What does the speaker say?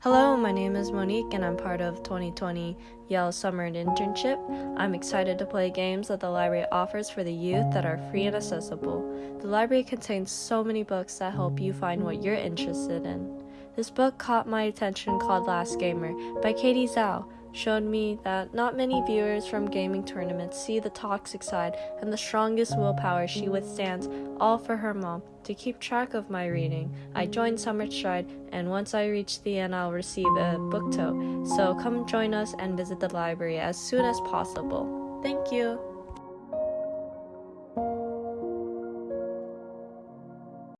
Hello, my name is Monique and I'm part of 2020 Yale Summer Internship. I'm excited to play games that the library offers for the youth that are free and accessible. The library contains so many books that help you find what you're interested in. This book caught my attention called Last Gamer by Katie Zhao showed me that not many viewers from gaming tournaments see the toxic side and the strongest willpower she withstands, all for her mom. To keep track of my reading, I joined Summer Stride, and once I reach the end, I'll receive a book tote. So come join us and visit the library as soon as possible. Thank you.